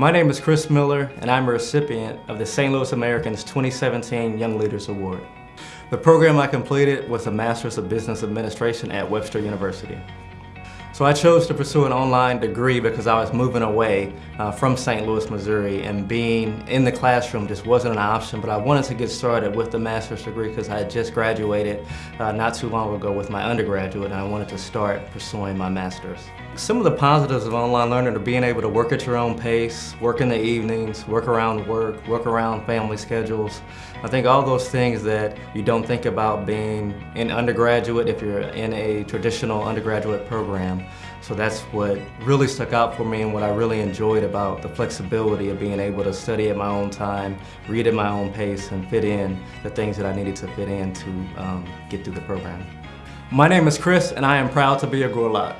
My name is Chris Miller, and I'm a recipient of the St. Louis Americans 2017 Young Leaders Award. The program I completed was a Master's of Business Administration at Webster University. So I chose to pursue an online degree because I was moving away uh, from St. Louis, Missouri, and being in the classroom just wasn't an option, but I wanted to get started with the master's degree because I had just graduated uh, not too long ago with my undergraduate, and I wanted to start pursuing my master's. Some of the positives of online learning are being able to work at your own pace, work in the evenings, work around work, work around family schedules. I think all those things that you don't think about being an undergraduate if you're in a traditional undergraduate program. So that's what really stuck out for me and what I really enjoyed about the flexibility of being able to study at my own time, read at my own pace, and fit in the things that I needed to fit in to um, get through the program. My name is Chris, and I am proud to be a Gorlok.